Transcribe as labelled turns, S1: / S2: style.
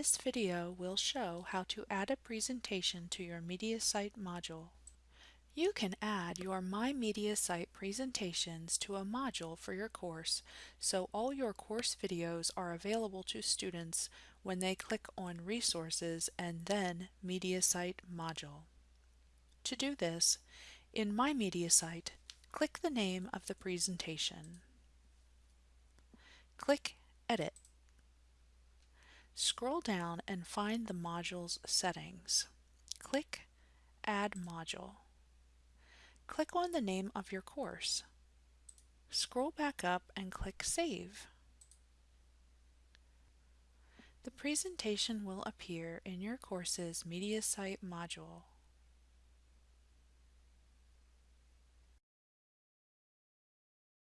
S1: This video will show how to add a presentation to your MediaSite module. You can add your My MediaSite presentations to a module for your course so all your course videos are available to students when they click on Resources and then MediaSite module. To do this, in My MediaSite, click the name of the presentation. Click Edit. Scroll down and find the module's settings. Click Add Module. Click on the name of your course. Scroll back up and click Save. The presentation will appear in your course's MediaSite module.